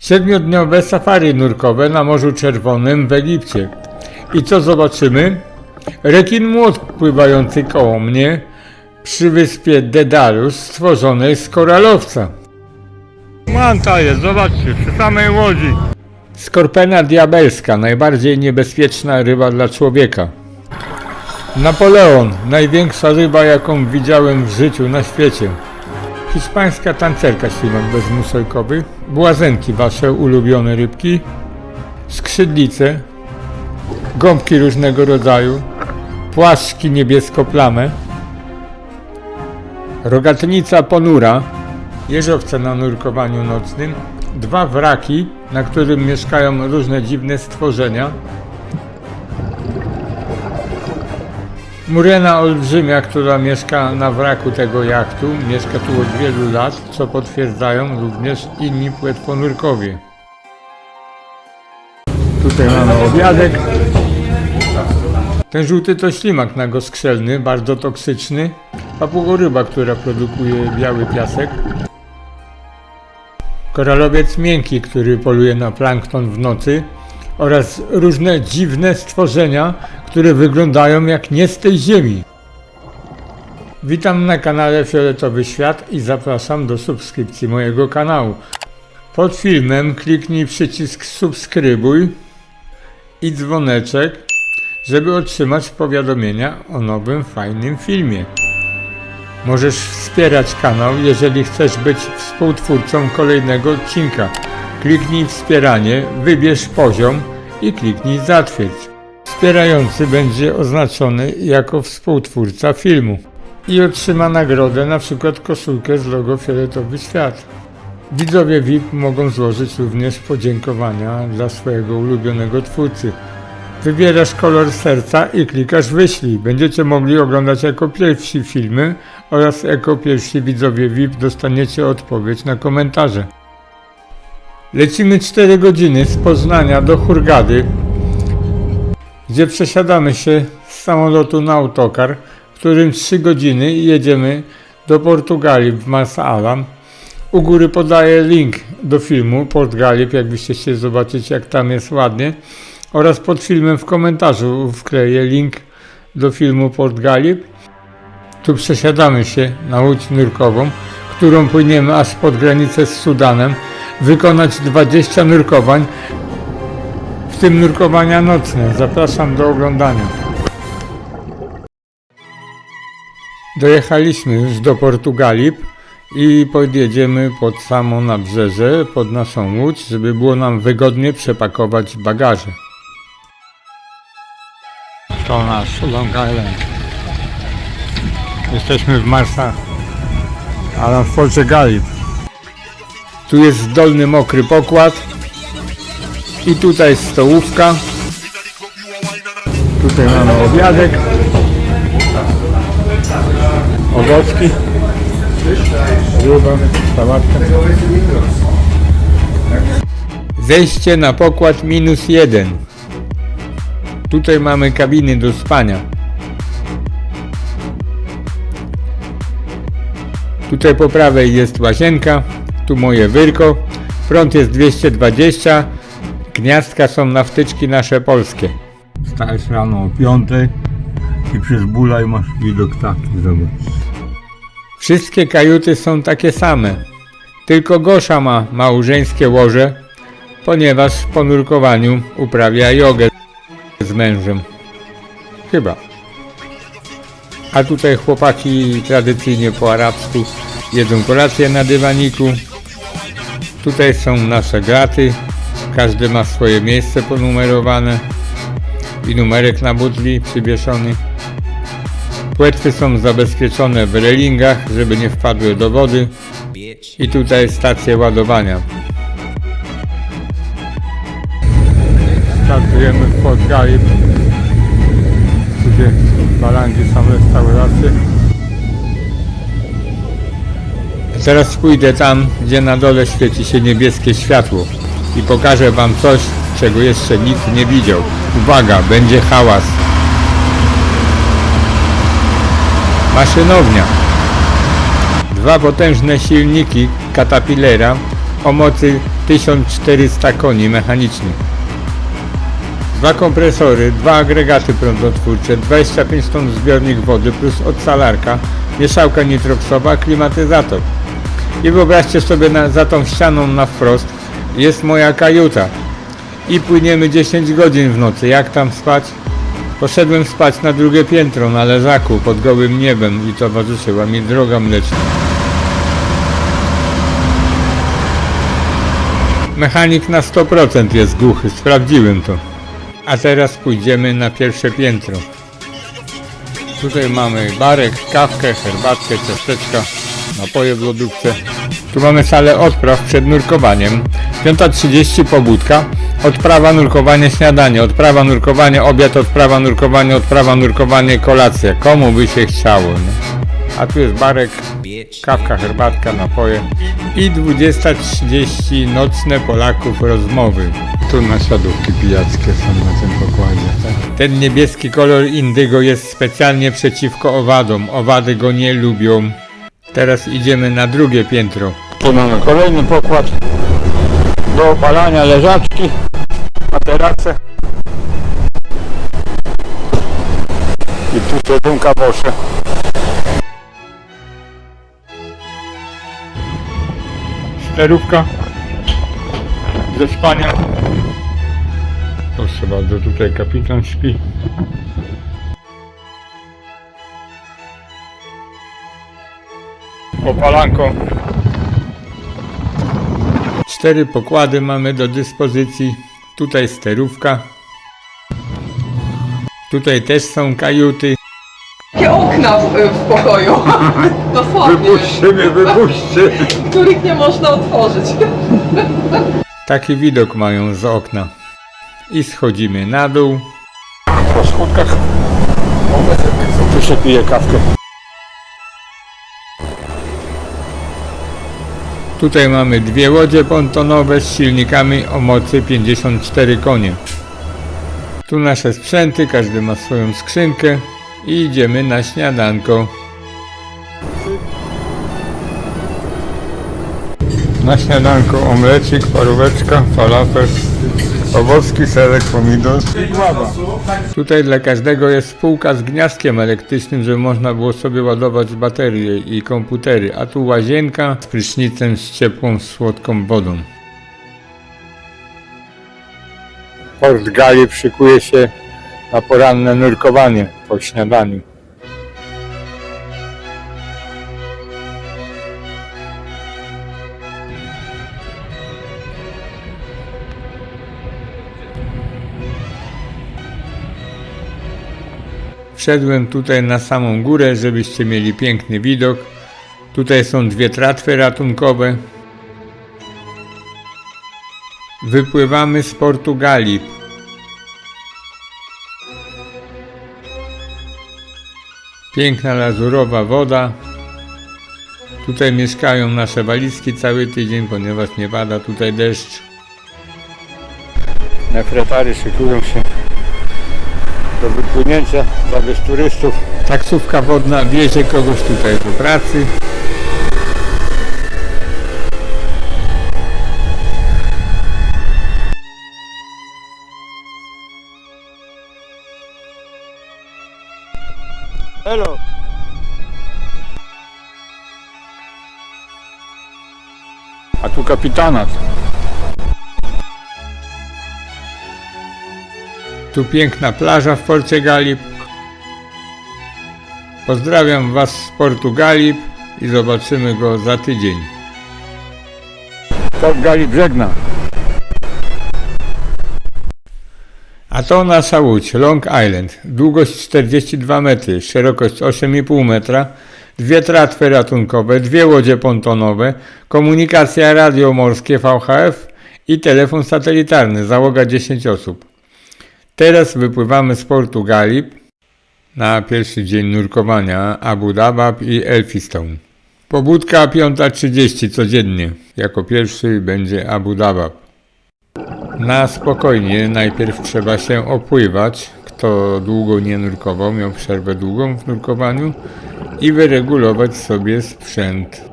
Siedmiodniowe safari nurkowe na Morzu Czerwonym w Egipcie. I co zobaczymy? Rekin młot pływający koło mnie przy wyspie Dedalus stworzonej z koralowca. Manta jest, zobaczcie, przy samej łodzi. Skorpena diabelska, najbardziej niebezpieczna ryba dla człowieka. Napoleon, największa ryba, jaką widziałem w życiu na świecie. Hiszpańska tancerka ślimak bezmuszojkowy, błazenki wasze ulubione rybki, skrzydlice, gąbki różnego rodzaju, płaszczki niebiesko-plame, rogatnica ponura, jeżowce na nurkowaniu nocnym, dwa wraki, na którym mieszkają różne dziwne stworzenia, Murena olbrzymia, która mieszka na wraku tego jachtu, mieszka tu od wielu lat, co potwierdzają również inni płetwonurkowie. Tutaj mamy obiadek. Ten żółty to ślimak nagoskrzelny, bardzo toksyczny. Papugoryba, która produkuje biały piasek. Koralowiec miękki, który poluje na plankton w nocy oraz różne dziwne stworzenia, które wyglądają jak nie z tej ziemi. Witam na kanale Fioletowy Świat i zapraszam do subskrypcji mojego kanału. Pod filmem kliknij przycisk subskrybuj i dzwoneczek, żeby otrzymać powiadomienia o nowym fajnym filmie. Możesz wspierać kanał, jeżeli chcesz być współtwórcą kolejnego odcinka. Kliknij wspieranie, wybierz poziom i kliknij zatwierdź. Wspierający będzie oznaczony jako współtwórca filmu i otrzyma nagrodę, na przykład koszulkę z logo Fioletowy Świat. Widzowie VIP mogą złożyć również podziękowania dla swojego ulubionego twórcy. Wybierasz kolor serca i klikasz wyślij. Będziecie mogli oglądać jako pierwsi filmy oraz jako pierwsi widzowie VIP dostaniecie odpowiedź na komentarze. Lecimy 4 godziny z Poznania do Hurgady, gdzie przesiadamy się z samolotu na autokar, którym 3 godziny jedziemy do Portugalii w Masa Alam. U góry podaję link do filmu Port Galip, jakbyście chcieli zobaczyć jak tam jest ładnie. Oraz pod filmem w komentarzu wkleję link do filmu Port Galip. Tu przesiadamy się na łódź nurkową, którą płyniemy aż pod granicę z Sudanem, wykonać 20 nurkowań, w tym nurkowania nocne. Zapraszam do oglądania. Dojechaliśmy już do Portugalii i podjedziemy pod samo nabrzeże, pod naszą łódź, żeby było nam wygodnie przepakować bagaże. To nasz Long Island. Jesteśmy w Marsa, ale w Portugalii. Tu jest dolny mokry pokład i tutaj stołówka. Tutaj mamy obiadek. Owocki. Ryba, sałatka. Zejście na pokład minus jeden. Tutaj mamy kabiny do spania. Tutaj po prawej jest łazienka, tu moje wyrko. Front jest 220, gniazdka są na wtyczki nasze polskie. Wstajesz rano o 5 i przez bulaj masz widok taki, zobacz. Wszystkie kajuty są takie same, tylko Gosza ma małżeńskie łoże, ponieważ po nurkowaniu uprawia jogę z mężem. Chyba. A tutaj chłopaki tradycyjnie po arabsku jedzą kolację na dywaniku. Tutaj są nasze graty. Każdy ma swoje miejsce ponumerowane i numerek na butli przywieszony. Płetwy są zabezpieczone w relingach, żeby nie wpadły do wody. I tutaj stacje ładowania. Startujemy w Port Galip, gdzie balangi są restauracje. Teraz pójdę tam, gdzie na dole świeci się niebieskie światło i pokażę wam coś, czego jeszcze nikt nie widział. Uwaga, będzie hałas. Maszynownia. Dwa potężne silniki Caterpillera o mocy 1400 koni mechanicznych. Dwa kompresory, dwa agregaty prądotwórcze, 25 ton zbiornik wody plus odsalarka, mieszałka nitroksowa, klimatyzator. I wyobraźcie sobie na, za tą ścianą na wprost jest moja kajuta. I płyniemy 10 godzin w nocy. Jak tam spać? Poszedłem spać na drugie piętro na leżaku pod gołym niebem i towarzyszyła mi droga mleczna. Mechanik na 100% jest głuchy, sprawdziłem to. A teraz pójdziemy na pierwsze piętro. Tutaj mamy barek, kawkę, herbatkę, ciasteczka, napoje w lodówce. Tu mamy salę odpraw przed nurkowaniem. 5.30 pobudka. Odprawa, nurkowanie, śniadanie. Odprawa, nurkowanie, obiad, odprawa, nurkowanie, odprawa, nurkowanie, kolacja. Komu by się chciało, nie? A tu jest barek, kawka, herbatka, napoje. I 20.30 nocne Polaków rozmowy. Tu nasiadówki pijackie są na tym pokładzie. Tak? Ten niebieski kolor indygo jest specjalnie przeciwko owadom. Owady go nie lubią. Teraz idziemy na drugie piętro. Tu mamy kolejny pokład do opalania leżaczki, materace. I tutaj bunka bosze. Sterówka ze spania. Proszę bardzo, tutaj kapitan śpi. Opalanko. Cztery pokłady mamy do dyspozycji. Tutaj sterówka. Tutaj też są kajuty. Takie okna w, w pokoju. Dosłownie. mnie, wypuśćcie. Których nie można otworzyć. Taki widok mają z okna. I schodzimy na dół. Po schodkach. Tu się pije kawkę. Tutaj mamy dwie łodzie pontonowe z silnikami o mocy 54 konie. Tu nasze sprzęty, każdy ma swoją skrzynkę i idziemy na śniadanko. Na śniadanko omlecik, paróweczka, falafel, owocki, serek, pomidor i gława. Tutaj dla każdego jest spółka z gniazdkiem elektrycznym, żeby można było sobie ładować baterie i komputery, a tu łazienka z prysznicem z ciepłą, słodką wodą. Port Gali szykuje się na poranne nurkowanie po śniadaniu. Wszedłem tutaj na samą górę, żebyście mieli piękny widok. Tutaj są dwie tratwy ratunkowe. Wypływamy z Portugalii. Piękna lazurowa woda. Tutaj mieszkają nasze walizki cały tydzień, ponieważ nie pada tutaj deszcz. Nefretary szykują się do wypłynięcia zabierz turystów. Taksówka wodna wiezie kogoś tutaj do pracy. Hello. A tu kapitanat. Tu piękna plaża w Porcie Galip. Pozdrawiam Was z Portu Galip i zobaczymy go za tydzień. Port Galip żegna. A to nasza łódź Long Island. Długość 42 metry, szerokość 8,5 metra, dwie tratwy ratunkowe, dwie łodzie pontonowe, komunikacja radiomorskie VHF i telefon satelitarny, załoga 10 osób. Teraz wypływamy z portu Galip na pierwszy dzień nurkowania Abu Dabab i Elphinstone. Pobudka 5.30 codziennie. Jako pierwszy będzie Abu Dabab. Na spokojnie najpierw trzeba się opływać. Kto długo nie nurkował, miał przerwę długą w nurkowaniu i wyregulować sobie sprzęt.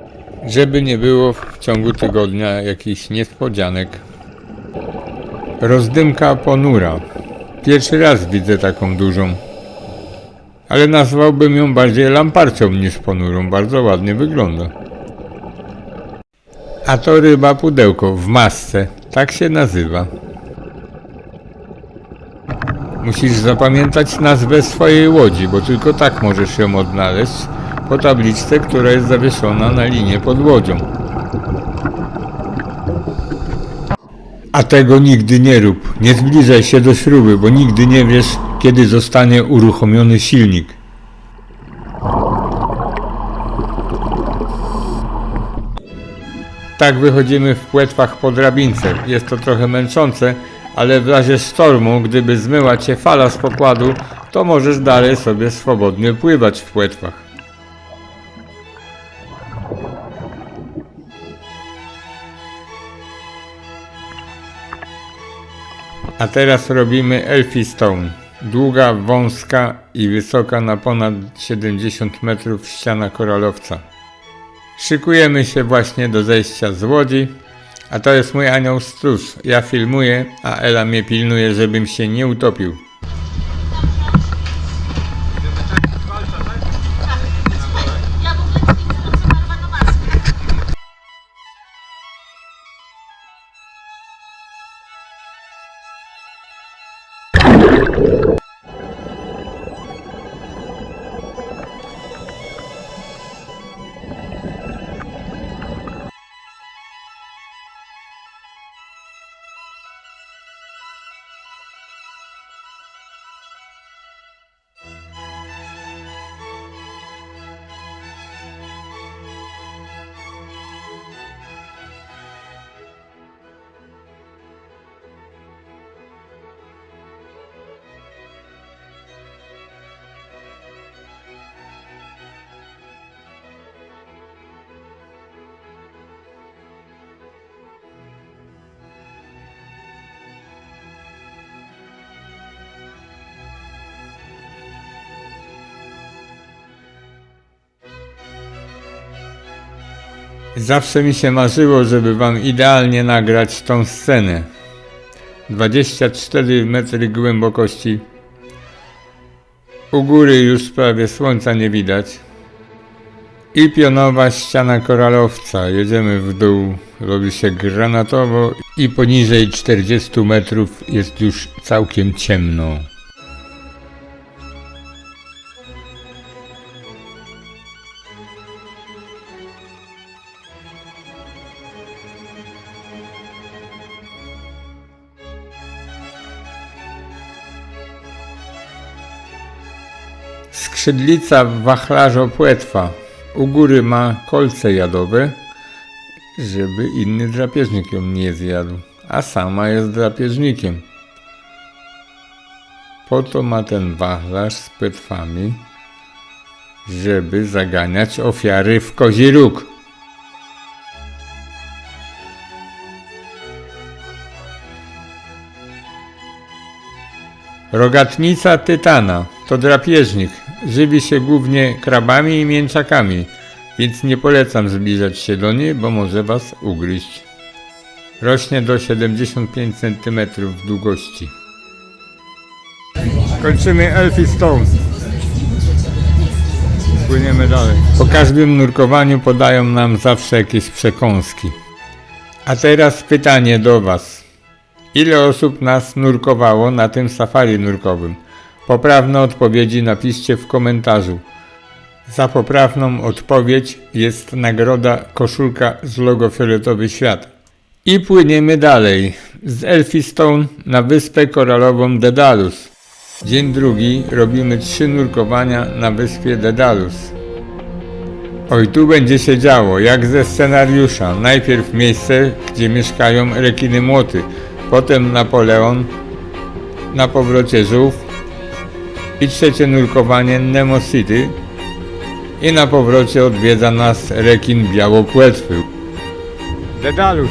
Żeby nie było w ciągu tygodnia jakichś niespodzianek. Rozdymka ponura. Pierwszy raz widzę taką dużą. Ale nazwałbym ją bardziej lamparcią niż ponurą. Bardzo ładnie wygląda. A to ryba pudełko w masce. Tak się nazywa. Musisz zapamiętać nazwę swojej łodzi, bo tylko tak możesz ją odnaleźć po tabliczce, która jest zawieszona na linie pod łodzią. A tego nigdy nie rób. Nie zbliżaj się do śruby, bo nigdy nie wiesz, kiedy zostanie uruchomiony silnik. Tak wychodzimy w płetwach po drabince. Jest to trochę męczące, ale w razie sztormu, gdyby zmyła cię fala z pokładu, to możesz dalej sobie swobodnie pływać w płetwach. A teraz robimy Elfie Stone. Długa, wąska i wysoka na ponad 70 metrów ściana koralowca. Szykujemy się właśnie do zejścia z łodzi, a to jest mój anioł stróż. Ja filmuję, a Ela mnie pilnuje, żebym się nie utopił. Zawsze mi się marzyło, żeby wam idealnie nagrać tą scenę. 24 metry głębokości. U góry już prawie słońca nie widać. I pionowa ściana koralowca. Jedziemy w dół, robi się granatowo i poniżej 40 metrów jest już całkiem ciemno. Skrzydlica wachlarzo-płetwa. U góry ma kolce jadowe, żeby inny drapieżnik ją nie zjadł, a sama jest drapieżnikiem. Po to ma ten wachlarz z płetwami, żeby zaganiać ofiary w kozi róg. Rogatnica tytana to drapieżnik. Żywi się głównie krabami i mięczakami, więc nie polecam zbliżać się do niej, bo może was ugryźć. Rośnie do 75 cm długości. Kończymy Elfie Stone. Płyniemy dalej. Po każdym nurkowaniu podają nam zawsze jakieś przekąski. A teraz pytanie do was. Ile osób nas nurkowało na tym safari nurkowym? Poprawne odpowiedzi napiszcie w komentarzu. Za poprawną odpowiedź jest nagroda koszulka z logo Fioletowy Świat. I płyniemy dalej z Elphinstone na wyspę koralową Dedalus. Dzień drugi robimy trzy nurkowania na wyspie Dedalus. Oj, tu będzie się działo, jak ze scenariusza. Najpierw miejsce, gdzie mieszkają rekiny młoty, potem Napoleon, na powrocie żółw i trzecie nurkowanie Nemo City i na powrocie odwiedza nas rekin białopłetwy. Dedalus.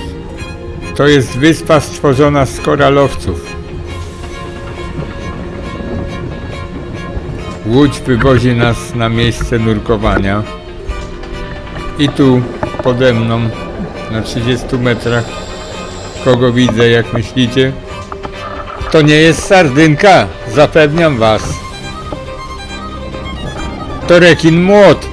To jest wyspa stworzona z koralowców. Łódź wywozi nas na miejsce nurkowania i tu pode mną na 30 metrach. Kogo widzę, jak myślicie? To nie jest sardynka, zapewniam was. To rekin młot.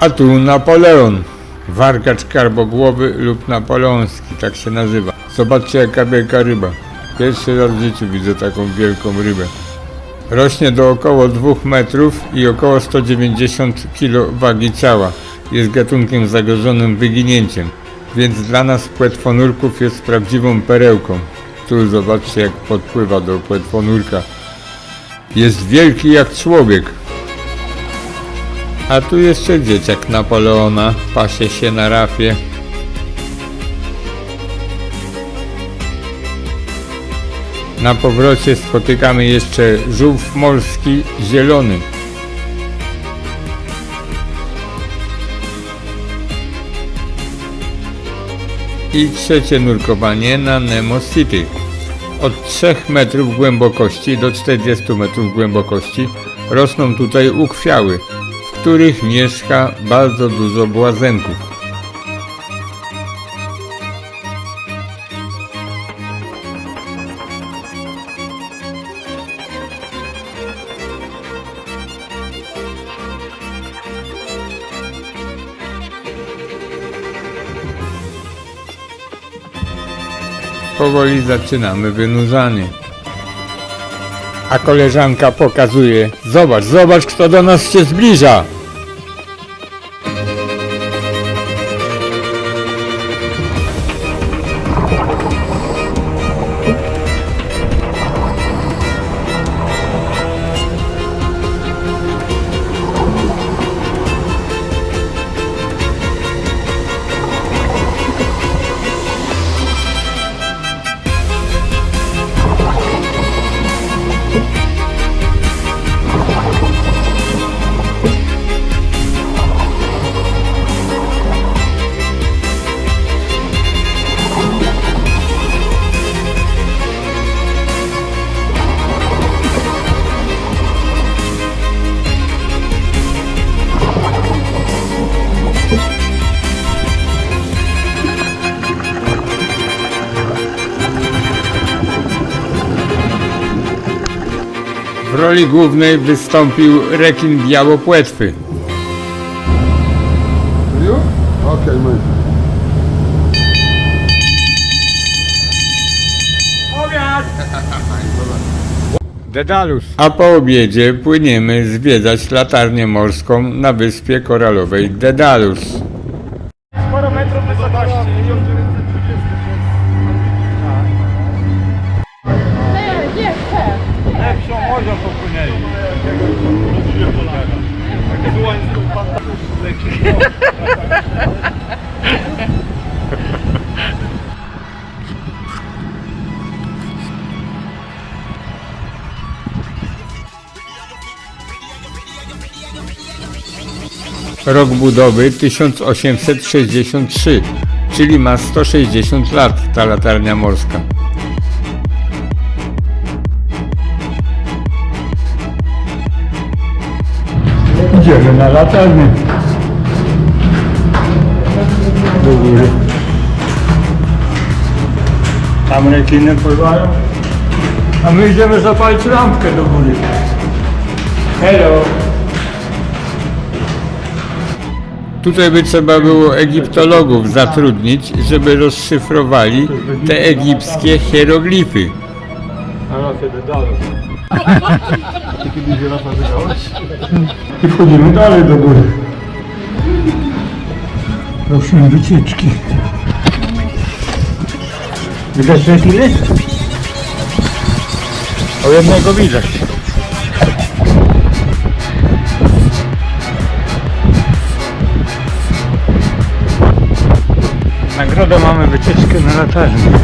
A tu Napoleon. Warkacz karbogłowy lub napoleoński, tak się nazywa. Zobaczcie jaka wielka ryba. Pierwszy raz w życiu widzę taką wielką rybę. Rośnie do około 2 metrów i około 190 kg wagi ciała. Jest gatunkiem zagrożonym wyginięciem, więc dla nas płetwonurków jest prawdziwą perełką. Tu zobaczcie jak podpływa do płetwonurka. Jest wielki jak człowiek. A tu jeszcze dzieciak Napoleona, pasie się na rafie. Na powrocie spotykamy jeszcze żółw morski zielony. I trzecie nurkowanie na Nemo City. Od 3 metrów głębokości do 40 metrów głębokości rosną tutaj ukwiały, w których mieszka bardzo dużo błazenków. Powoli zaczynamy wynurzanie. A koleżanka pokazuje, zobacz, zobacz kto do nas się zbliża. Roli głównej wystąpił rekin białopłetwy. Okay, man. Dedalus. A po obiedzie płyniemy zwiedzać latarnię morską na wyspie koralowej Dedalus. Rok budowy 1863, czyli ma 160 lat ta latarnia morska. Idziemy na latarnię. Do góry. Tam rekiny pływają. A my idziemy zapalić lampkę do góry. Hello. Tutaj by trzeba było egiptologów zatrudnić, żeby rozszyfrowali te egipskie hieroglify. I wchodzimy dalej do góry. Prosimy wycieczki. Widać rekiny? O jednego widać. Nagrodę mamy wycieczkę na latarnię.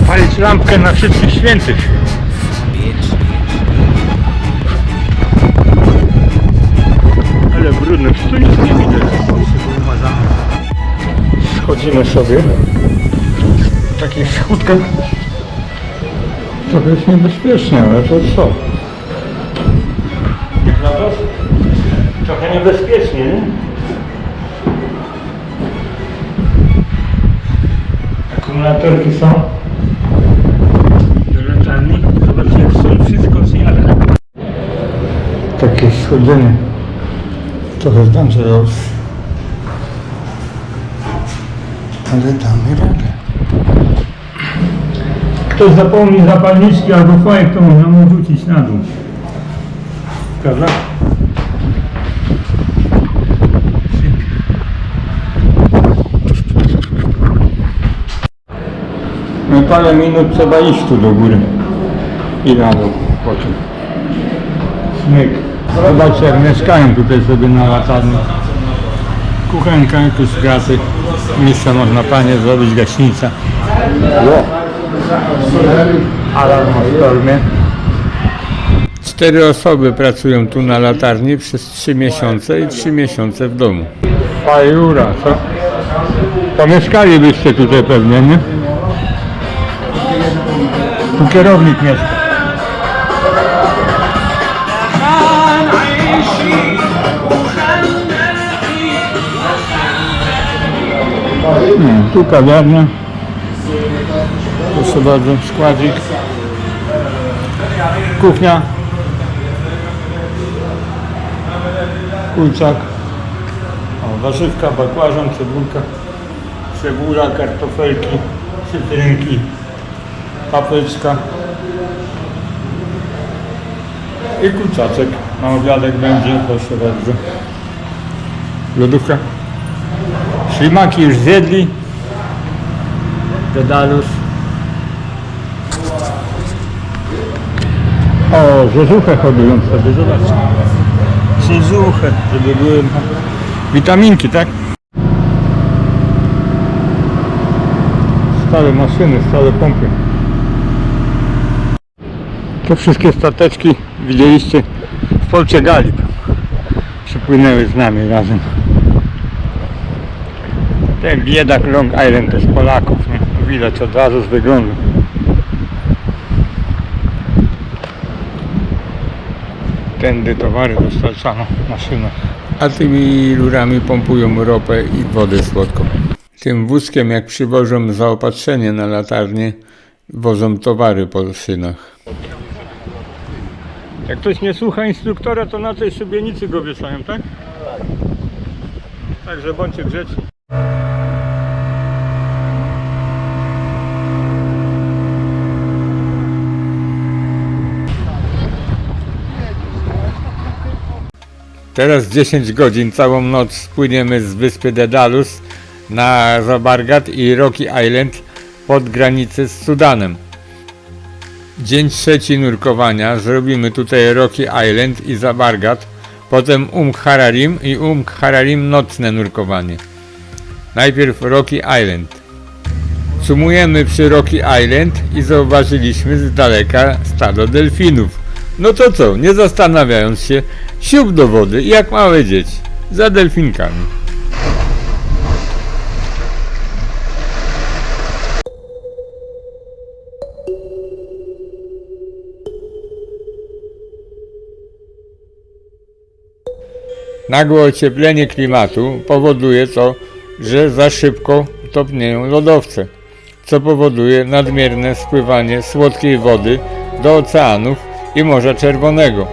Zapalić lampkę na wszystkich świętych. Ale przecież tu nic nie widać. Schodzimy sobie w takich schódkach. trochę jest niebezpiecznie, ale to co? Trochę niebezpiecznie, nie? Akumulatorki są do latarni. Zobaczcie jak są wszystko zjada. Takie schodzenie. Trochę dangerous. Ale damy radę. Ktoś zapomni zapalniczki albo fajek, to można mu rzucić na dół. Prawda? Parę minut trzeba iść tu do góry i na dół potem. Śnieg. Zobaczcie jak mieszkają tutaj sobie na latarni. Kuchenka, jakieś graty. Miejsce można panie zrobić, gaśnica. Alarm o stormie. Cztery osoby pracują tu na latarni przez trzy miesiące i trzy miesiące w domu. Fajura, co? To mieszkalibyście tutaj pewnie, nie? Tu kierownik mieszka. Nie, tu kawiarnia. Proszę bardzo, składzik. Kuchnia. Kulczak. O, warzywka, bakłażan, cebulka. Cebula, kartofelki, cytrynki, papryczka. I kurczaczek. Na obiadek będzie, proszę bardzo. Lodówka. Ślimaki już zjedli. Dedalus. O, rzeżuchę hodują sobie, zobaczcie. Rzeżuchę, żeby były witaminki, tak? Stare maszyny, stare pompy. Te wszystkie stateczki widzieliście w Polcie Galib. Przypłynęły z nami razem. Ten biedak Long Island to z Polaków, nie? Widać od razu z wyglądu. Tędy towary dostarczano maszyną. A tymi rurami pompują ropę i wodę słodką. Tym wózkiem jak przywożą zaopatrzenie na latarnię, wozą towary po szynach. Jak ktoś nie słucha instruktora, to na tej szybienicy go wieszają, tak? Także bądźcie grzeczni. Teraz 10 godzin, całą noc płyniemy z wyspy Dedalus na Zabargat i Rocky Island pod granicę z Sudanem. Dzień trzeci nurkowania zrobimy tutaj Rocky Island i Zabargat, potem Um Hararim i Um Hararim nocne nurkowanie. Najpierw Rocky Island. Sumujemy przy Rocky Island i zauważyliśmy z daleka stado delfinów. No to co, nie zastanawiając się, siup do wody jak małe dzieci, za delfinkami. Nagłe ocieplenie klimatu powoduje to, że za szybko topnieją lodowce, co powoduje nadmierne spływanie słodkiej wody do oceanów i Morza Czerwonego.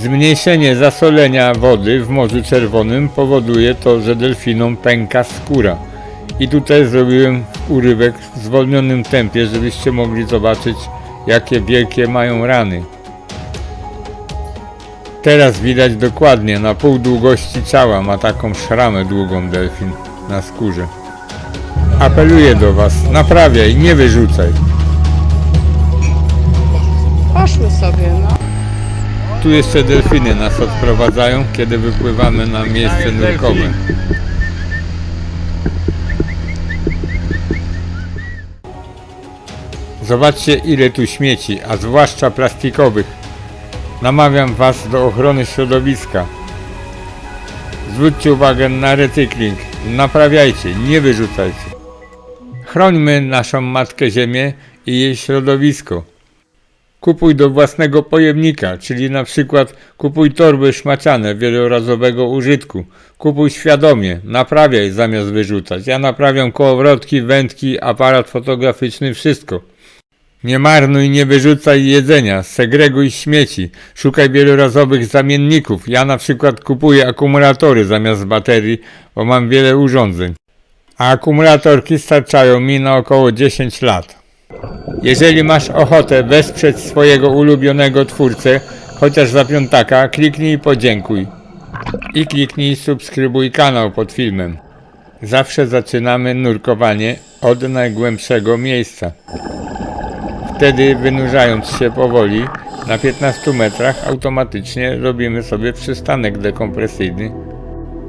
Zmniejszenie zasolenia wody w Morzu Czerwonym powoduje to, że delfinom pęka skóra. I tutaj zrobiłem urywek w zwolnionym tempie, żebyście mogli zobaczyć, jakie wielkie mają rany. Teraz widać dokładnie, na pół długości ciała ma taką szramę długą delfin na skórze. Apeluję do Was, naprawiaj, nie wyrzucaj. Poszły sobie, no. Tu jeszcze delfiny nas odprowadzają, kiedy wypływamy na miejsce nurkowe. Zobaczcie ile tu śmieci, a zwłaszcza plastikowych. Namawiam Was do ochrony środowiska. Zwróćcie uwagę na recykling. Naprawiajcie, nie wyrzucajcie. Chrońmy naszą Matkę Ziemię i jej środowisko. Kupuj do własnego pojemnika, czyli na przykład kupuj torby szmaciane wielorazowego użytku. Kupuj świadomie, naprawiaj zamiast wyrzucać. Ja naprawiam kołowrotki, wędki, aparat fotograficzny, wszystko. Nie marnuj, nie wyrzucaj jedzenia, segreguj śmieci, szukaj wielorazowych zamienników. Ja na przykład kupuję akumulatory zamiast baterii, bo mam wiele urządzeń. A akumulatorki starczają mi na około 10 lat. Jeżeli masz ochotę wesprzeć swojego ulubionego twórcę, chociaż za piątaka, kliknij podziękuj. I kliknij subskrybuj kanał pod filmem. Zawsze zaczynamy nurkowanie od najgłębszego miejsca. Wtedy wynurzając się powoli, na 15 metrach automatycznie robimy sobie przystanek dekompresyjny,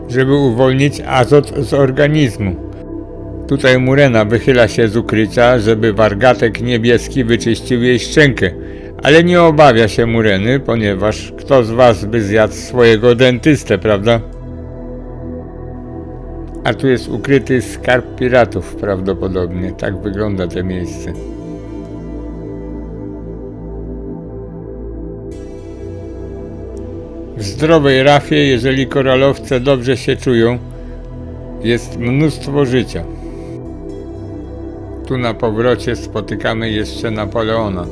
żeby uwolnić azot z organizmu. Tutaj Murena wychyla się z ukrycia, żeby wargatek niebieski wyczyścił jej szczękę, ale nie obawia się Mureny, ponieważ kto z was by zjadł swojego dentystę, prawda? A tu jest ukryty skarb piratów prawdopodobnie, tak wygląda to miejsce. W zdrowej rafie, jeżeli koralowce dobrze się czują, jest mnóstwo życia. Tu na powrocie spotykamy jeszcze Napoleona.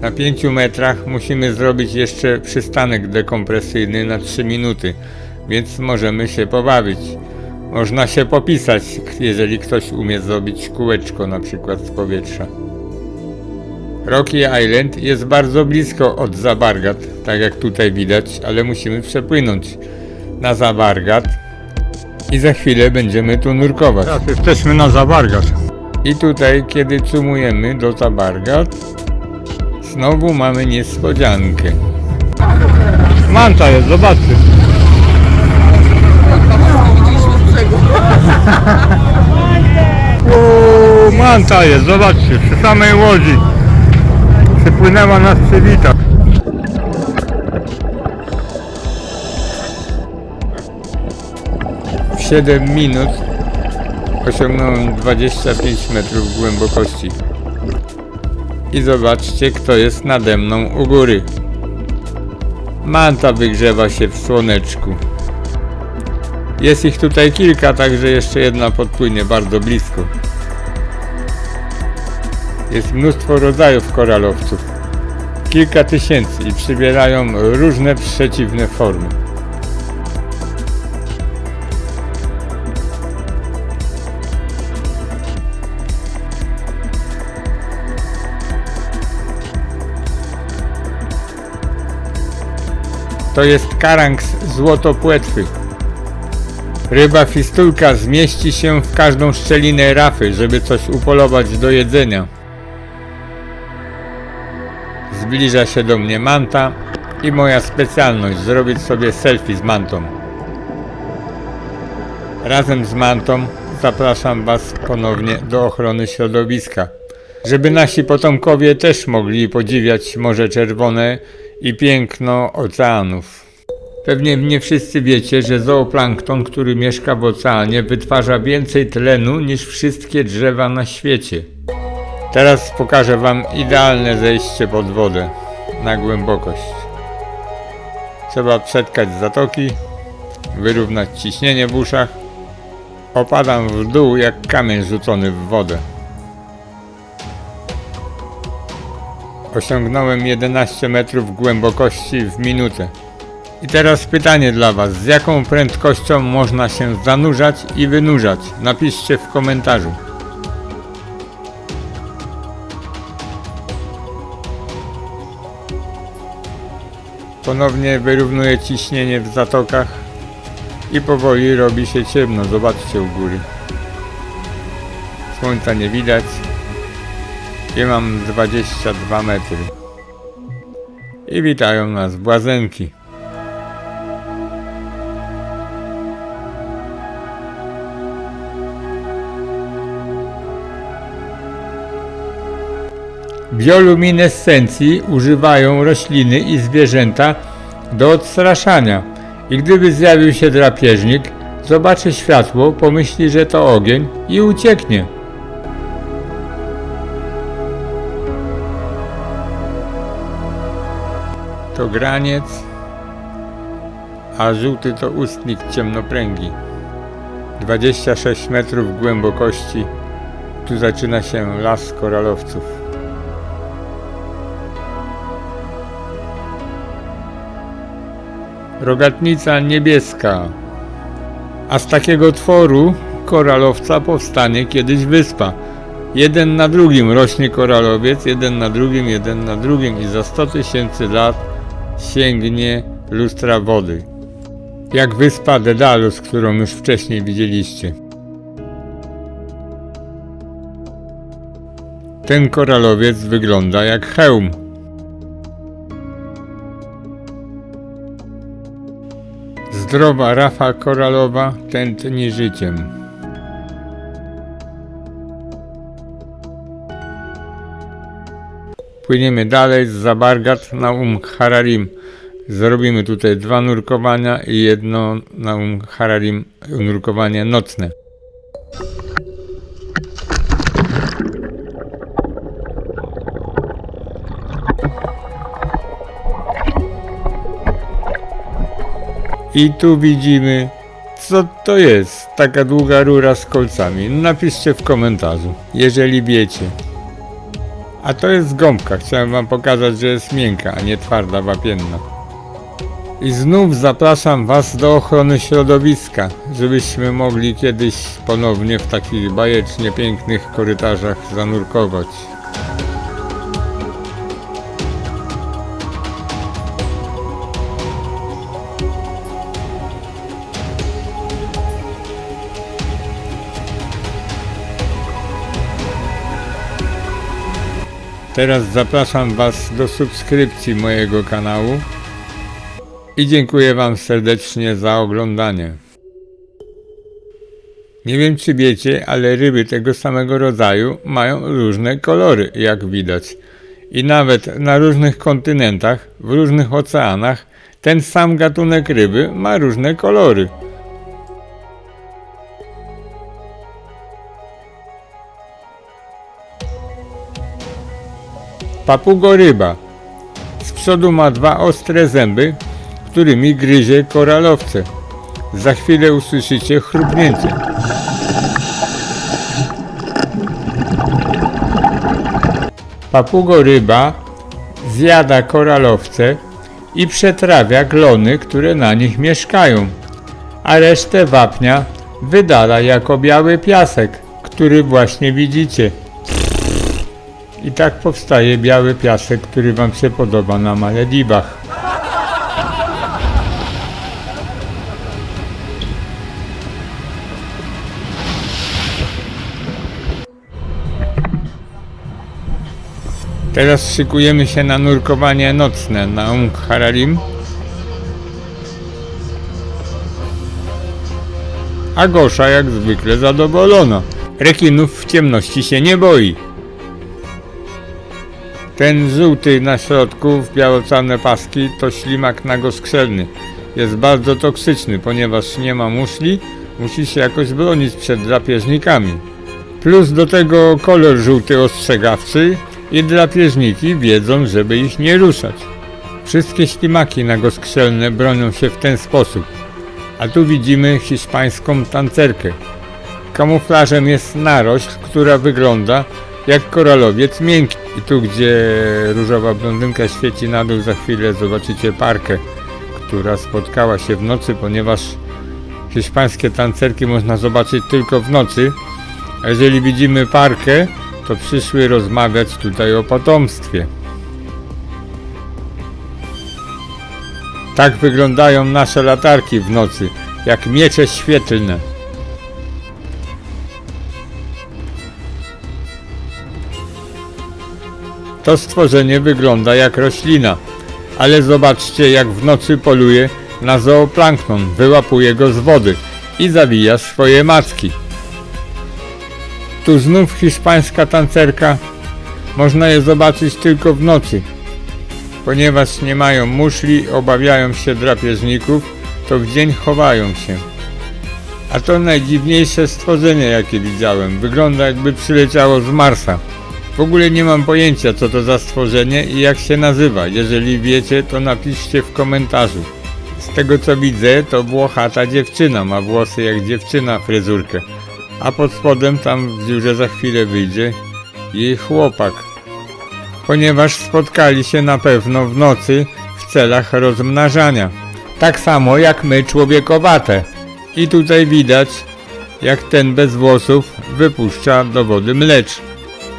Na 5 metrach musimy zrobić jeszcze przystanek dekompresyjny na 3 minuty, więc możemy się pobawić. Można się popisać, jeżeli ktoś umie zrobić kółeczko na przykład z powietrza. Rocky Island jest bardzo blisko od Zabargat, tak jak tutaj widać, ale musimy przepłynąć na Zabargat i za chwilę będziemy tu nurkować. Teraz jesteśmy na Zabargat. I tutaj, kiedy cumujemy do Zabargat, znowu mamy niespodziankę. Manta jest, zobaczcie. Manta jest, zobaczcie, przy samej łodzi. Przypłynęła nas przywitać. W 7 minut osiągnąłem 25 metrów głębokości. I zobaczcie, kto jest nade mną u góry. Manta wygrzewa się w słoneczku. Jest ich tutaj kilka, także jeszcze jedna podpłynie bardzo blisko. Jest mnóstwo rodzajów koralowców. Kilka tysięcy i przybierają różne przeciwne formy. To jest karanks złotopłetwy. Ryba fistulka zmieści się w każdą szczelinę rafy, żeby coś upolować do jedzenia. Zbliża się do mnie manta i moja specjalność zrobić sobie selfie z mantą. Razem z mantą zapraszam Was ponownie do ochrony środowiska, żeby nasi potomkowie też mogli podziwiać Morze Czerwone i piękno oceanów. Pewnie nie wszyscy wiecie, że zooplankton, który mieszka w oceanie, wytwarza więcej tlenu niż wszystkie drzewa na świecie. Teraz pokażę Wam idealne zejście pod wodę na głębokość. Trzeba przetkać zatoki, wyrównać ciśnienie w uszach. Opadam w dół jak kamień rzucony w wodę. Osiągnąłem 11 metrów głębokości w minutę. I teraz pytanie dla Was, z jaką prędkością można się zanurzać i wynurzać? Napiszcie w komentarzu. Ponownie wyrównuję ciśnienie w zatokach i powoli robi się ciemno. Zobaczcie u góry. Słońca nie widać i mam 22 metry. I witają nas błazenki. Bioluminescencji używają rośliny i zwierzęta do odstraszania. I gdyby zjawił się drapieżnik, Zobaczy światło, pomyśli, że to ogień i ucieknie. To graniec, a żółty to ustnik ciemnopręgi. 26 metrów głębokości. Tu zaczyna się las koralowców. Rogatnica niebieska. A z takiego tworu koralowca powstanie kiedyś wyspa. Jeden na drugim rośnie koralowiec, jeden na drugim, jeden na drugim i za 100 tysięcy lat sięgnie lustra wody. Jak wyspa Dedalus, którą już wcześniej widzieliście. Ten koralowiec wygląda jak hełm. Zdrowa rafa koralowa tętni życiem. Płyniemy dalej z Zabargat na Um Hararim. Zrobimy tutaj dwa nurkowania i jedno na Um Hararim nurkowanie nocne. I tu widzimy, co to jest, taka długa rura z kolcami. Napiszcie w komentarzu, jeżeli wiecie. A to jest gąbka, chciałem wam pokazać, że jest miękka, a nie twarda, wapienna. I znów zapraszam was do ochrony środowiska, żebyśmy mogli kiedyś ponownie w takich bajecznie pięknych korytarzach zanurkować. Teraz zapraszam Was do subskrypcji mojego kanału i dziękuję Wam serdecznie za oglądanie. Nie wiem czy wiecie, ale ryby tego samego rodzaju mają różne kolory, jak widać. I nawet na różnych kontynentach, w różnych oceanach, ten sam gatunek ryby ma różne kolory. Papugoryba. Z przodu ma dwa ostre zęby, którymi gryzie koralowce. Za chwilę usłyszycie chrupnięcie. Papugoryba zjada koralowce i przetrawia glony, które na nich mieszkają, a resztę wapnia wydala jako biały piasek, który właśnie widzicie. I tak powstaje biały piasek, który Wam się podoba na Malediwach. Teraz szykujemy się na nurkowanie nocne na Ung Hararim. A Gosza jak zwykle zadowolona. Rekinów w ciemności się nie boi. Ten żółty na środku w białocane paski to ślimak nagoskrzelny. Jest bardzo toksyczny, ponieważ nie ma muszli, musi się jakoś bronić przed drapieżnikami. Plus do tego kolor żółty ostrzegawczy i drapieżniki wiedzą, żeby ich nie ruszać. Wszystkie ślimaki nagoskrzelne bronią się w ten sposób. A tu widzimy hiszpańską tancerkę. Kamuflażem jest narośl, która wygląda jak koralowiec miękki. I tu, gdzie różowa blondynka świeci na dół, za chwilę zobaczycie parkę, która spotkała się w nocy, ponieważ hiszpańskie tancerki można zobaczyć tylko w nocy. A jeżeli widzimy parkę, to przyszły rozmawiać tutaj o potomstwie. Tak wyglądają nasze latarki w nocy, jak miecze świetlne. To stworzenie wygląda jak roślina, ale zobaczcie jak w nocy poluje na zooplankton, wyłapuje go z wody i zawija swoje macki. Tu znów hiszpańska tancerka, można je zobaczyć tylko w nocy. Ponieważ nie mają muszli, obawiają się drapieżników, to w dzień chowają się. A to najdziwniejsze stworzenie jakie widziałem. Wygląda jakby przyleciało z Marsa. W ogóle nie mam pojęcia co to za stworzenie i jak się nazywa. Jeżeli wiecie to napiszcie w komentarzu. Z tego co widzę to włochata dziewczyna, ma włosy jak dziewczyna fryzurkę. A pod spodem tam w dziurze za chwilę wyjdzie jej chłopak. Ponieważ spotkali się na pewno w nocy w celach rozmnażania. Tak samo jak my człowiekowate. I tutaj widać jak ten bez włosów wypuszcza do wody mlecz.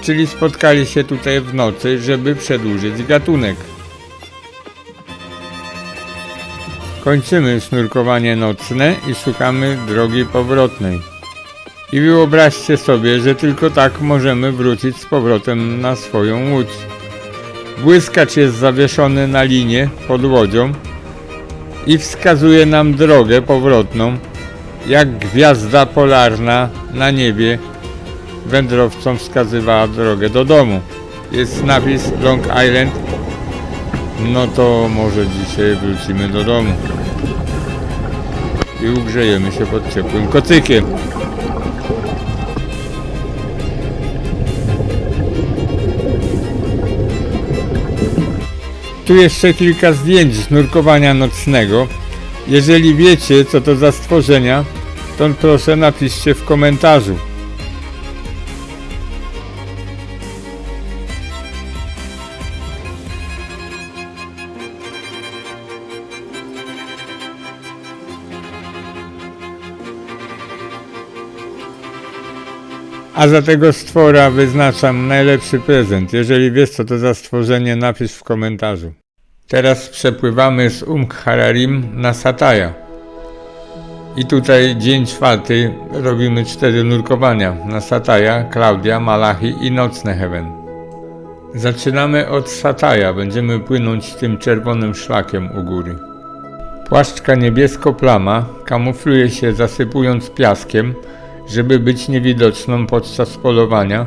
Czyli spotkali się tutaj w nocy, żeby przedłużyć gatunek. Kończymy sznurkowanie nocne i szukamy drogi powrotnej. I wyobraźcie sobie, że tylko tak możemy wrócić z powrotem na swoją łódź. Błyskacz jest zawieszony na linie pod łodzią i wskazuje nam drogę powrotną, jak gwiazda polarna na niebie wędrowcom wskazywała drogę do domu. Jest napis Long Island, no to może dzisiaj wrócimy do domu i ugrzejemy się pod ciepłym kocykiem. Tu jeszcze kilka zdjęć z nurkowania nocnego. Jeżeli wiecie co to za stworzenia, to proszę napiszcie w komentarzu. A za tego stwora wyznaczam najlepszy prezent. Jeżeli wiesz co to za stworzenie, napisz w komentarzu. Teraz przepływamy z Umk Hararim na Sataja. I tutaj dzień czwarty robimy cztery nurkowania na Sataja, Klaudia, Malachi i Nocne Heaven. Zaczynamy od Sataja, będziemy płynąć tym czerwonym szlakiem u góry. Płaszczka niebiesko-plama kamufluje się zasypując piaskiem, żeby być niewidoczną podczas polowania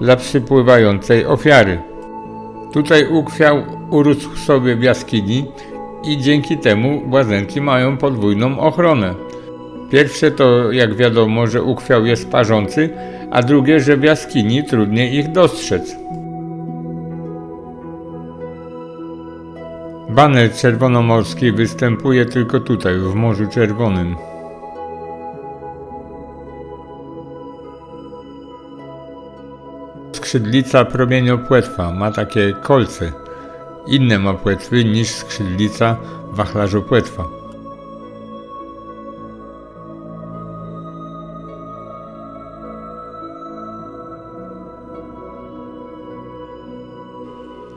dla przypływającej ofiary. Tutaj ukwiał urósł sobie w jaskini i dzięki temu błazenki mają podwójną ochronę. Pierwsze to, jak wiadomo, że ukwiał jest parzący, a drugie, że w jaskini trudniej ich dostrzec. Baner czerwonomorski występuje tylko tutaj, w Morzu Czerwonym. Skrzydlica promieniopłetwa ma takie kolce. Inne ma płetwy niż skrzydlica wachlarzopłetwa.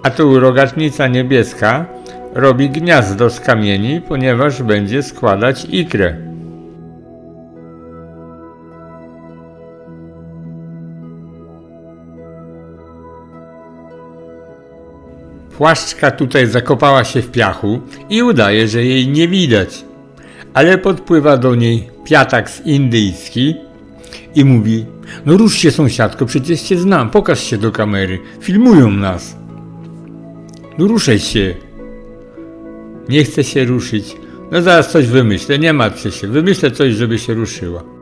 A tu rogatnica niebieska robi gniazdo z kamieni, ponieważ będzie składać ikrę. Płaszczka tutaj zakopała się w piachu i udaje, że jej nie widać. Ale podpływa do niej piataks indyjski i mówi: No rusz się, sąsiadko, przecież cię znam, pokaż się do kamery, filmują nas. No ruszaj się. Nie chce się ruszyć. No zaraz coś wymyślę, nie martwcie się, wymyślę coś, żeby się ruszyła.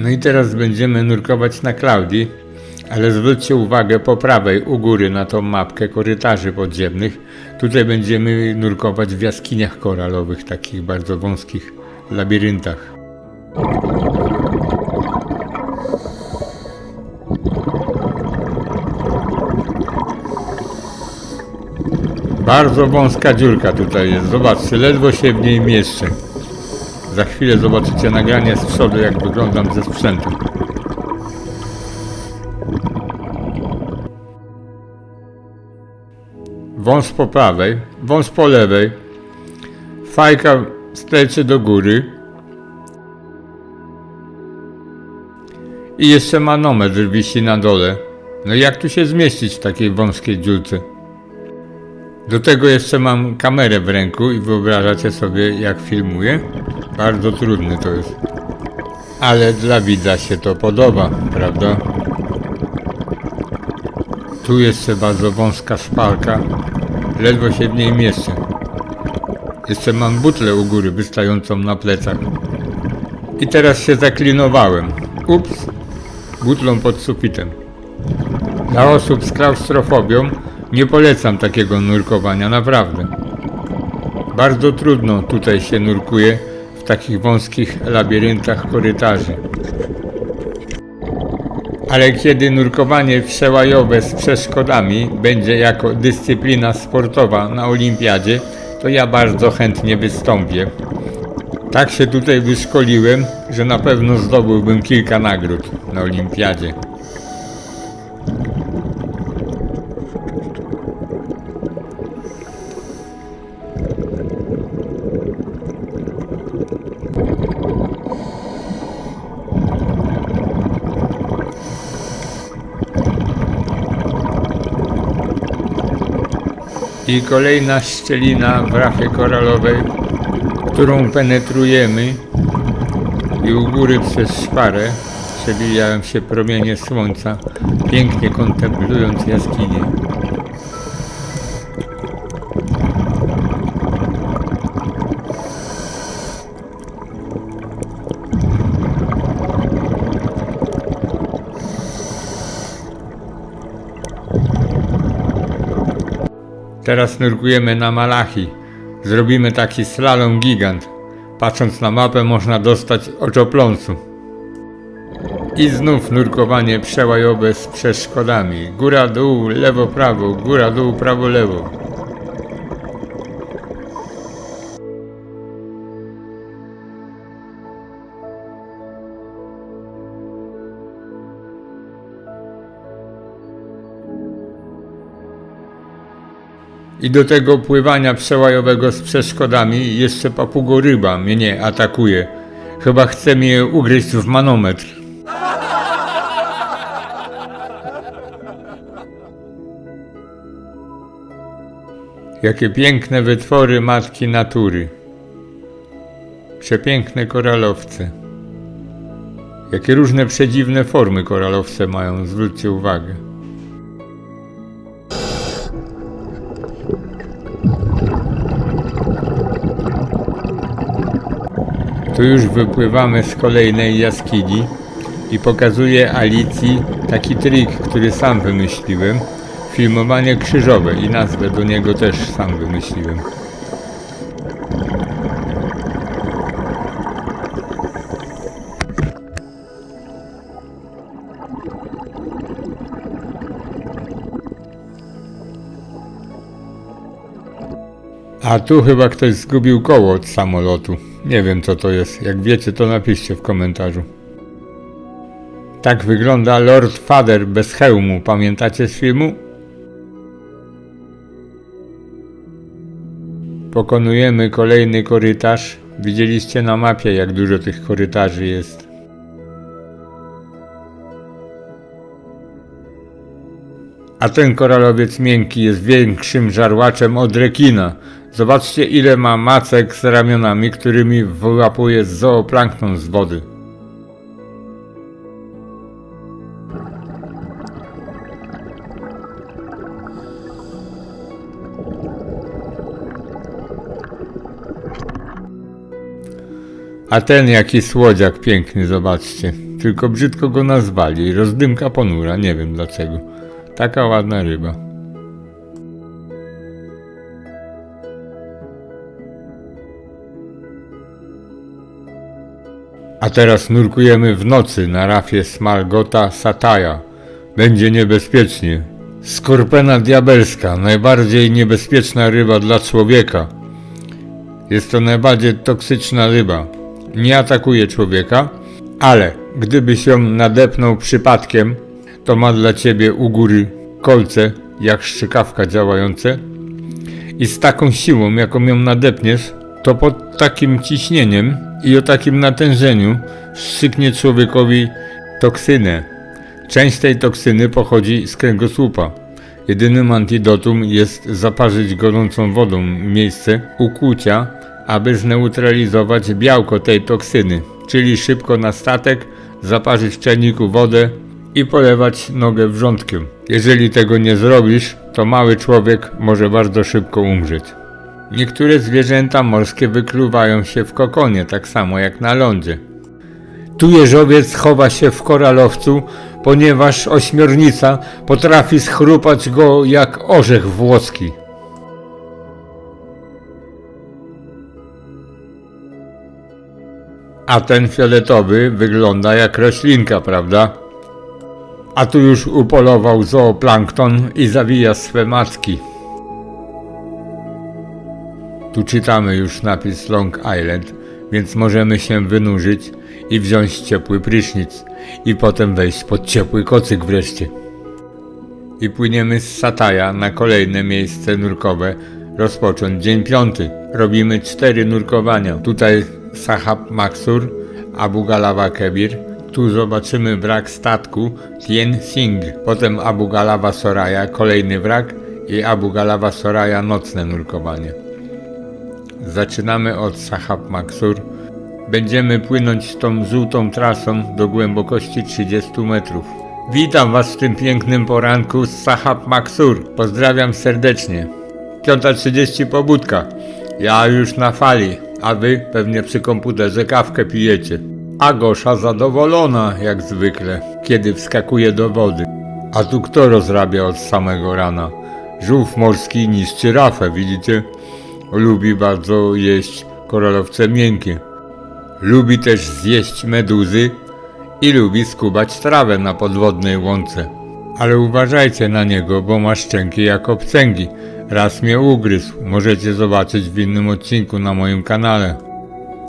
No i teraz będziemy nurkować na Klaudii, ale zwróćcie uwagę po prawej u góry na tą mapkę korytarzy podziemnych. Tutaj będziemy nurkować w jaskiniach koralowych, takich bardzo wąskich labiryntach. Bardzo wąska dziurka tutaj jest, zobaczcie, ledwo się w niej mieszczę. Za chwilę zobaczycie nagranie z przodu, jak wyglądam ze sprzętem. Wąs po prawej, wąs po lewej. Fajka sterczy do góry. I jeszcze manometr wisi na dole. No jak tu się zmieścić w takiej wąskiej dziurce? Do tego jeszcze mam kamerę w ręku i wyobrażacie sobie jak filmuję? Bardzo trudne to jest. Ale dla widza się to podoba, prawda? Tu jeszcze bardzo wąska szpalka, ledwo się w niej mieszczę. Jeszcze mam butlę u góry wystającą na plecach. I teraz się zaklinowałem. Ups, butlą pod sufitem. Dla osób z klaustrofobią nie polecam takiego nurkowania, naprawdę. Bardzo trudno tutaj się nurkuje w takich wąskich labiryntach korytarzy. Ale kiedy nurkowanie przełajowe z przeszkodami będzie jako dyscyplina sportowa na olimpiadzie, to ja bardzo chętnie wystąpię. Tak się tutaj wyszkoliłem, że na pewno zdobyłbym kilka nagród na olimpiadzie. I kolejna szczelina w rafie koralowej, którą penetrujemy i u góry przez szparę przebijają się promienie słońca, pięknie kontemplując jaskinię. Teraz nurkujemy na Malachi. Zrobimy taki slalom gigant. Patrząc na mapę można dostać oczopląsu. I znów nurkowanie przełajowe z przeszkodami. Góra dół, lewo prawo, góra dół, prawo lewo. I do tego pływania przełajowego z przeszkodami jeszcze papugoryba mnie atakuje. Chyba chce mnie ugryźć w manometr. Jakie piękne wytwory matki natury. Przepiękne koralowce. Jakie różne przedziwne formy koralowce mają, zwróćcie uwagę. Tu już wypływamy z kolejnej jaskini i pokazuję Alicji taki trik, który sam wymyśliłem. Filmowanie krzyżowe i nazwę do niego też sam wymyśliłem. A tu chyba ktoś zgubił koło od samolotu. Nie wiem co to jest. Jak wiecie, to napiszcie w komentarzu. Tak wygląda Lord Father bez hełmu. Pamiętacie z filmu? Pokonujemy kolejny korytarz. Widzieliście na mapie, jak dużo tych korytarzy jest. A ten koralowiec miękki jest większym żarłaczem od rekina. Zobaczcie ile ma macek z ramionami, którymi wyłapuje zooplankton z wody. A ten jaki słodziak piękny, zobaczcie. Tylko brzydko go nazwali. Rozdymka ponura, nie wiem dlaczego. Taka ładna ryba. A teraz nurkujemy w nocy na rafie Smalgota Sataja. Będzie niebezpiecznie. Skorpena diabelska, najbardziej niebezpieczna ryba dla człowieka. Jest to najbardziej toksyczna ryba. Nie atakuje człowieka, ale gdybyś ją nadepnął przypadkiem, to ma dla ciebie u góry kolce, jak szczykawka działające i z taką siłą, jaką ją nadepniesz, to pod takim ciśnieniem i o takim natężeniu strzyknie człowiekowi toksynę. Część tej toksyny pochodzi z kręgosłupa. Jedynym antidotum jest zaparzyć gorącą wodą miejsce ukłucia, aby zneutralizować białko tej toksyny, czyli szybko na statek, zaparzyć w czajniku wodę i polewać nogę wrzątkiem. Jeżeli tego nie zrobisz, to mały człowiek może bardzo szybko umrzeć. Niektóre zwierzęta morskie wykluwają się w kokonie, tak samo jak na lądzie. Tu jeżowiec chowa się w koralowcu, ponieważ ośmiornica potrafi schrupać go jak orzech włoski. A ten fioletowy wygląda jak roślinka, prawda? A tu już upolował zooplankton i zawija swe macki. Tu czytamy już napis Long Island, więc możemy się wynurzyć i wziąć ciepły prysznic i potem wejść pod ciepły kocyk wreszcie. I płyniemy z Sataja na kolejne miejsce nurkowe, rozpocząć dzień piąty. Robimy cztery nurkowania. Tutaj Sahab Maksur, Abu Galawa Kebir, tu zobaczymy wrak statku Tien Sing, potem Abu Galawa Soraya, kolejny wrak i Abu Galawa Soraya nocne nurkowanie. Zaczynamy od Sahab Maksur. Będziemy płynąć tą żółtą trasą do głębokości 30 metrów. Witam Was w tym pięknym poranku z Sahab Maksur. Pozdrawiam serdecznie. 5.30 pobudka. Ja już na fali, a Wy pewnie przy komputerze kawkę pijecie. A Gosza zadowolona jak zwykle, kiedy wskakuje do wody. A tu kto rozrabia od samego rana? Żółw morski niszczy rafę, widzicie? Lubi bardzo jeść koralowce miękkie. Lubi też zjeść meduzy i lubi skubać trawę na podwodnej łące. Ale uważajcie na niego, bo ma szczęki jak obcęgi. Raz mnie ugryzł, możecie zobaczyć w innym odcinku na moim kanale.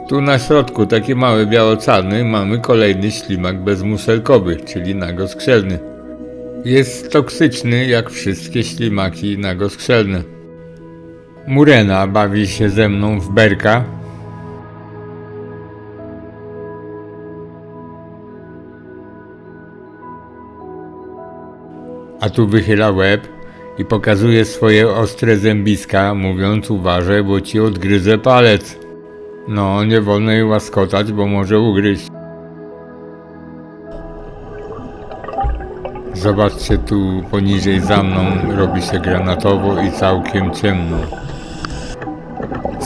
Tu na środku, taki mały białocalny, mamy kolejny ślimak bezmuselkowy, czyli nagoskrzelny. Jest toksyczny jak wszystkie ślimaki nagoskrzelne. Murena bawi się ze mną w berka. A tu wychyla łeb i pokazuje swoje ostre zębiska, mówiąc uważaj, bo ci odgryzę palec. No, nie wolno jej łaskotać, bo może ugryźć. Zobaczcie tu poniżej za mną, robi się granatowo i całkiem ciemno.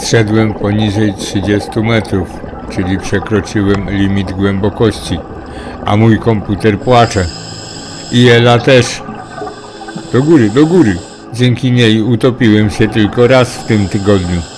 Zszedłem poniżej 30 metrów, czyli przekroczyłem limit głębokości, a mój komputer płacze. I Ela też. Do góry, do góry. Dzięki niej utopiłem się tylko raz w tym tygodniu.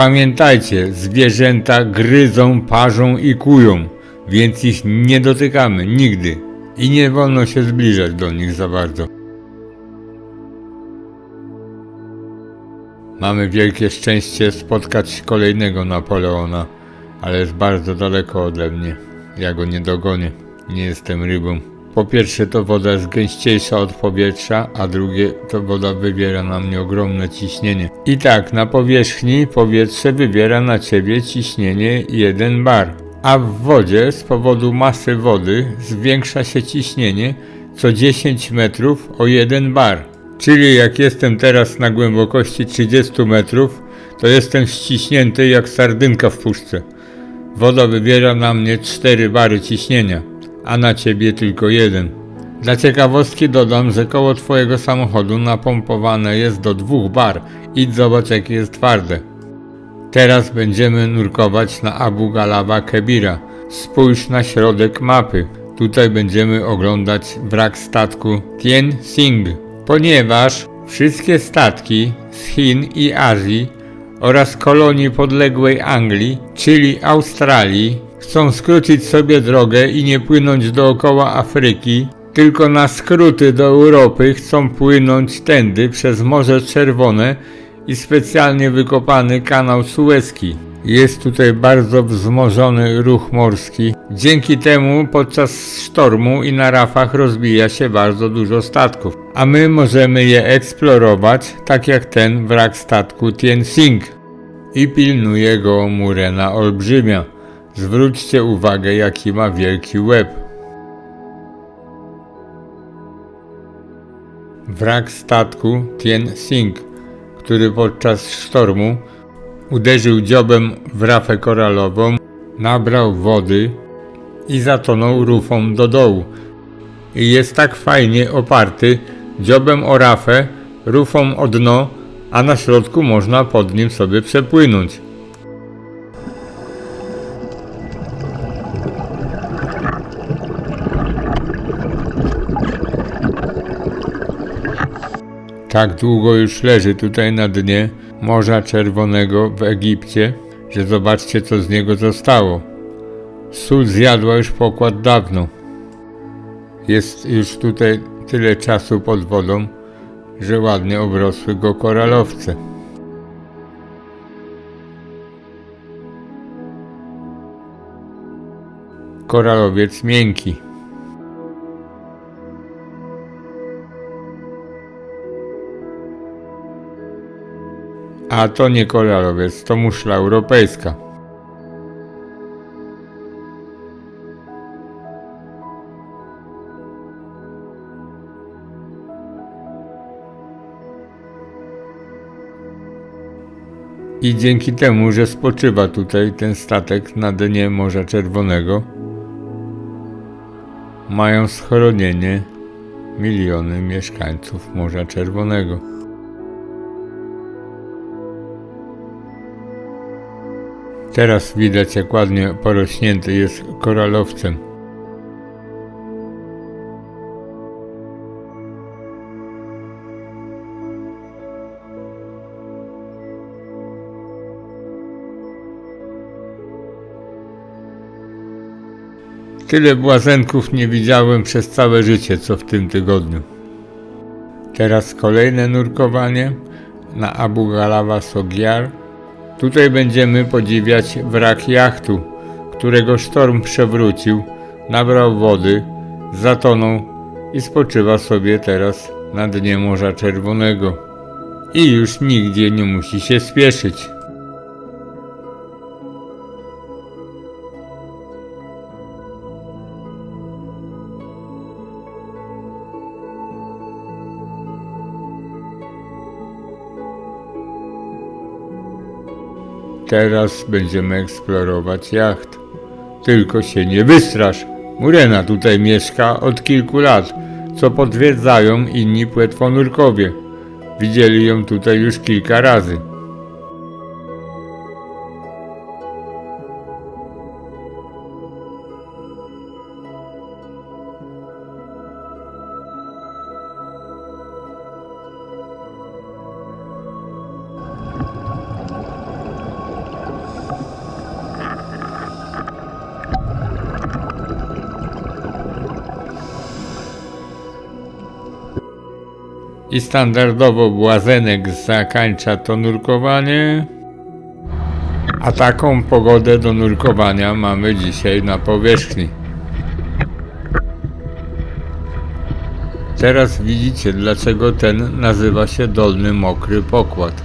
Pamiętajcie, zwierzęta gryzą, parzą i kują, więc ich nie dotykamy nigdy i nie wolno się zbliżać do nich za bardzo. Mamy wielkie szczęście spotkać kolejnego Napoleona, ale jest bardzo daleko ode mnie. Ja go nie dogonię, nie jestem rybą. Po pierwsze to woda jest gęściejsza od powietrza, a drugie to woda wywiera na mnie ogromne ciśnienie. I tak, na powierzchni powietrze wywiera na ciebie ciśnienie 1 bar, a w wodzie z powodu masy wody zwiększa się ciśnienie co 10 metrów o 1 bar. Czyli jak jestem teraz na głębokości 30 metrów, to jestem ściśnięty jak sardynka w puszce. Woda wywiera na mnie 4 bary ciśnienia, a na ciebie tylko jeden. Dla ciekawostki dodam, że koło twojego samochodu napompowane jest do 2 bar. Idź zobacz jakie jest twarde. Teraz będziemy nurkować na Abu Galawa Kebira. Spójrz na środek mapy. Tutaj będziemy oglądać wrak statku Tien Sing, ponieważ wszystkie statki z Chin i Azji oraz kolonii podległej Anglii, czyli Australii, chcą skrócić sobie drogę i nie płynąć dookoła Afryki, tylko na skróty do Europy chcą płynąć tędy przez Morze Czerwone i specjalnie wykopany kanał Suezki. Jest tutaj bardzo wzmożony ruch morski. Dzięki temu podczas sztormu i na rafach rozbija się bardzo dużo statków, a my możemy je eksplorować, tak jak ten wrak statku Tien Sing. I pilnuje go Murena Olbrzymia. Zwróćcie uwagę, jaki ma wielki łeb. wrak statku Tien Sing, który podczas sztormu uderzył dziobem w rafę koralową, nabrał wody i zatonął rufą do dołu. I jest tak fajnie oparty dziobem o rafę, rufą o dno, a na środku można pod nim sobie przepłynąć. Tak długo już leży tutaj na dnie Morza Czerwonego w Egipcie, że zobaczcie co z niego zostało. Sól zjadła już pokład dawno. Jest już tutaj tyle czasu pod wodą, że ładnie obrosły go koralowce. Koralowiec miękki. A to nie koralowiec, to muszla europejska. I dzięki temu, że spoczywa tutaj ten statek na dnie Morza Czerwonego, mają schronienie miliony mieszkańców Morza Czerwonego. Teraz widać jak ładnie porośnięty jest koralowcem. Tyle błazenków nie widziałem przez całe życie, co w tym tygodniu. Teraz kolejne nurkowanie na Abu Galawa Sogiar. Tutaj będziemy podziwiać wrak jachtu, którego sztorm przewrócił, nabrał wody, zatonął i spoczywa sobie teraz na dnie Morza Czerwonego. I już nigdzie nie musi się spieszyć. Teraz będziemy eksplorować jacht. Tylko się nie wystrasz. Murena tutaj mieszka od kilku lat, co potwierdzają inni płetwonurkowie. Widzieli ją tutaj już kilka razy. I standardowo Błazenek zakończa to nurkowanie. A taką pogodę do nurkowania mamy dzisiaj na powierzchni. Teraz widzicie dlaczego ten nazywa się Dolny Mokry Pokład.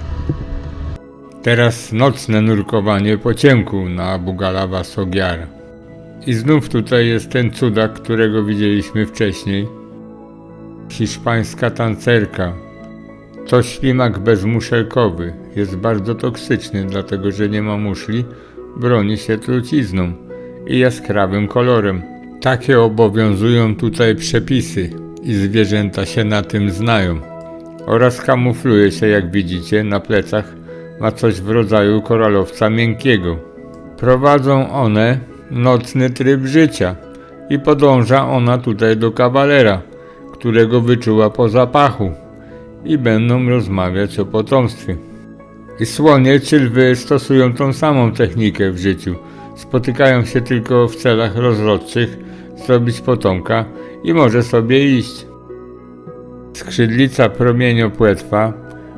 Teraz nocne nurkowanie po ciemku na Bugalawa Sogiara. I znów tutaj jest ten cudak, którego widzieliśmy wcześniej. Hiszpańska tancerka. To ślimak bezmuszelkowy. Jest bardzo toksyczny, dlatego że nie ma muszli. Broni się trucizną i jaskrawym kolorem. Takie obowiązują tutaj przepisy i zwierzęta się na tym znają. Oraz kamufluje się, jak widzicie, na plecach ma coś w rodzaju koralowca miękkiego. Prowadzą one nocny tryb życia i podąża ona tutaj do kawalera którego wyczuła po zapachu i będą rozmawiać o potomstwie. I słonie czy lwy stosują tą samą technikę w życiu. Spotykają się tylko w celach rozrodczych, zrobić potomka i może sobie iść. Skrzydlica promieniopłetwa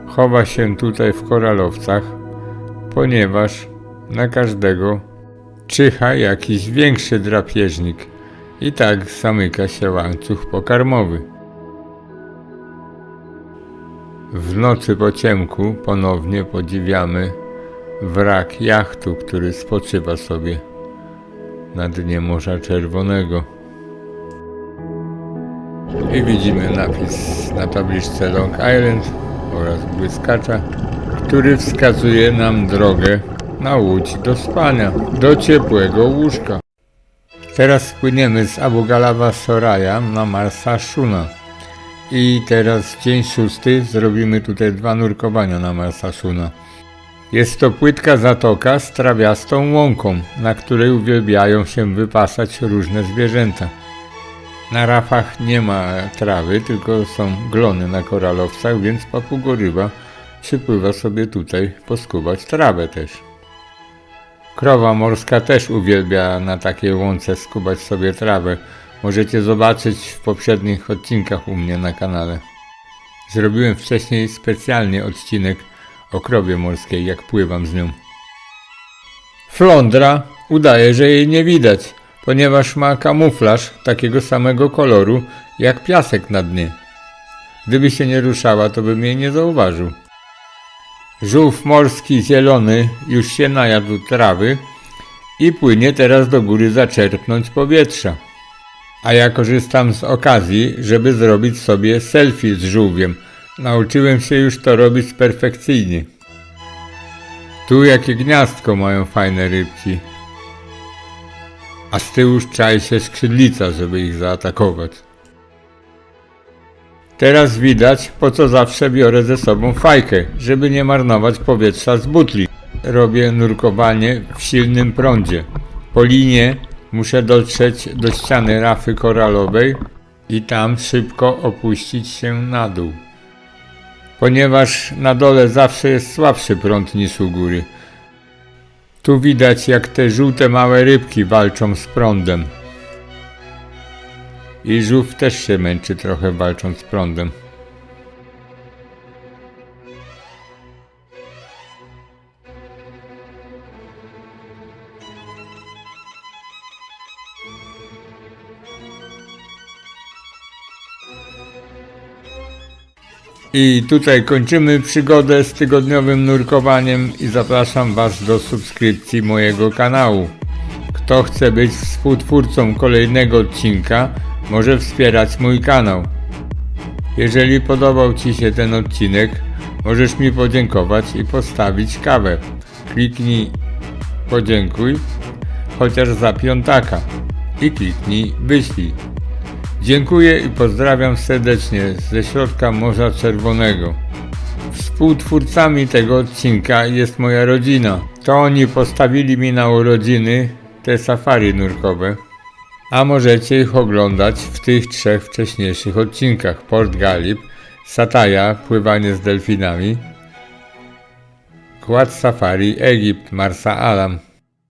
chowa się tutaj w koralowcach, ponieważ na każdego czyha jakiś większy drapieżnik i tak zamyka się łańcuch pokarmowy. W nocy po ciemku ponownie podziwiamy wrak jachtu, który spoczywa sobie na dnie Morza Czerwonego. I widzimy napis na tabliczce Long Island oraz błyskacza, który wskazuje nam drogę na łódź do spania, do ciepłego łóżka. Teraz spłyniemy z Abu Galawa Soraya na Marsa Shuna. I teraz dzień szósty zrobimy tutaj dwa nurkowania na Marsa Shuna. Jest to płytka zatoka z trawiastą łąką, na której uwielbiają się wypasać różne zwierzęta. Na rafach nie ma trawy, tylko są glony na koralowcach, więc papugoryba przypływa sobie tutaj poskubać trawę też. Krowa morska też uwielbia na takiej łące skubać sobie trawę. Możecie zobaczyć w poprzednich odcinkach u mnie na kanale. Zrobiłem wcześniej specjalnie odcinek o krowie morskiej, jak pływam z nią. Flądra udaje, że jej nie widać, ponieważ ma kamuflaż takiego samego koloru jak piasek na dnie. Gdyby się nie ruszała, to bym jej nie zauważył. Żółw morski zielony już się najadł trawy i płynie teraz do góry zaczerpnąć powietrza. A ja korzystam z okazji, żeby zrobić sobie selfie z żółwiem. Nauczyłem się już to robić perfekcyjnie. Tu jakie gniazdko mają fajne rybki. A z tyłu czai się skrzydlica, żeby ich zaatakować. Teraz widać, po co zawsze biorę ze sobą fajkę, żeby nie marnować powietrza z butli. Robię nurkowanie w silnym prądzie. Po linie muszę dotrzeć do ściany rafy koralowej i tam szybko opuścić się na dół. Ponieważ na dole zawsze jest słabszy prąd niż u góry. Tu widać jak te żółte małe rybki walczą z prądem. I żółw też się męczy trochę walcząc z prądem. I tutaj kończymy przygodę z tygodniowym nurkowaniem i zapraszam Was do subskrypcji mojego kanału. Kto chce być współtwórcą kolejnego odcinka, może wspierać mój kanał. Jeżeli podobał Ci się ten odcinek, możesz mi podziękować i postawić kawę. Kliknij podziękuj, chociaż za piątaka i kliknij wyślij. Dziękuję i pozdrawiam serdecznie ze środka Morza Czerwonego. Współtwórcami tego odcinka jest moja rodzina. To oni postawili mi na urodziny te safari nurkowe. A możecie ich oglądać w tych trzech wcześniejszych odcinkach. Port Galip, Sataja, pływanie z delfinami, Kład Safari, Egipt, Marsa Alam.